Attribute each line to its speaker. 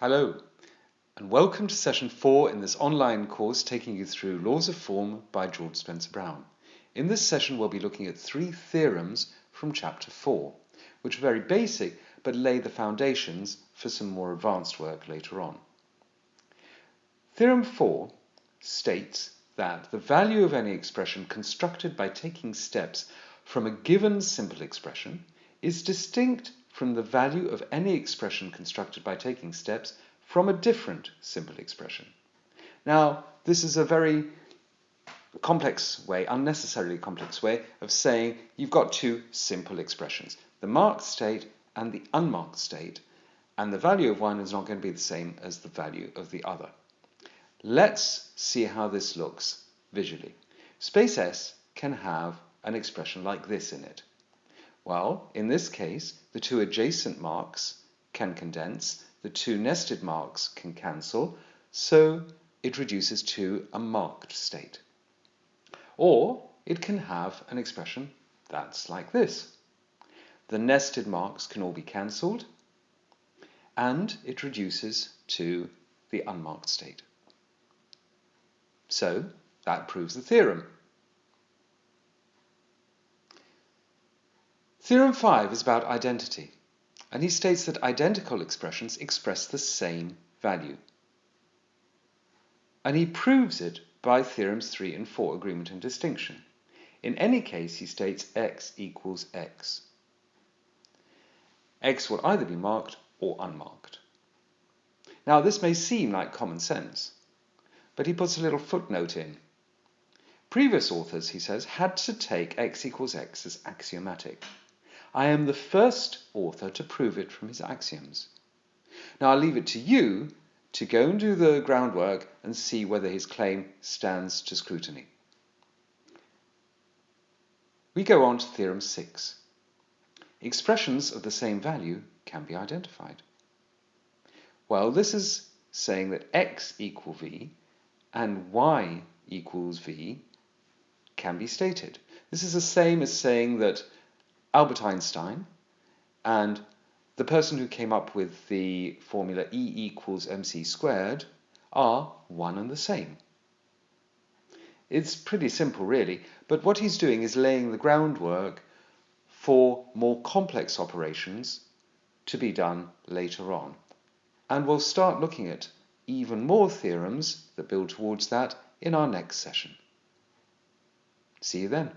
Speaker 1: Hello, and welcome to session 4 in this online course taking you through Laws of Form by George Spencer Brown. In this session we'll be looking at three theorems from chapter 4, which are very basic but lay the foundations for some more advanced work later on. Theorem 4 states that the value of any expression constructed by taking steps from a given simple expression is distinct from the value of any expression constructed by taking steps from a different simple expression. Now, this is a very complex way, unnecessarily complex way of saying you've got two simple expressions, the marked state and the unmarked state, and the value of one is not going to be the same as the value of the other. Let's see how this looks visually. Space S can have an expression like this in it. Well, in this case, the two adjacent marks can condense, the two nested marks can cancel, so it reduces to a marked state. Or it can have an expression that's like this. The nested marks can all be cancelled, and it reduces to the unmarked state. So that proves the theorem. Theorem 5 is about identity, and he states that identical expressions express the same value. And he proves it by theorems 3 and 4, agreement and distinction. In any case, he states x equals x. x will either be marked or unmarked. Now, this may seem like common sense, but he puts a little footnote in. Previous authors, he says, had to take x equals x as axiomatic. I am the first author to prove it from his axioms. Now I'll leave it to you to go and do the groundwork and see whether his claim stands to scrutiny. We go on to theorem 6. Expressions of the same value can be identified. Well, this is saying that x equal v and y equals v can be stated. This is the same as saying that Albert Einstein and the person who came up with the formula E equals mc squared are one and the same. It's pretty simple really, but what he's doing is laying the groundwork for more complex operations to be done later on. And we'll start looking at even more theorems that build towards that in our next session. See you then.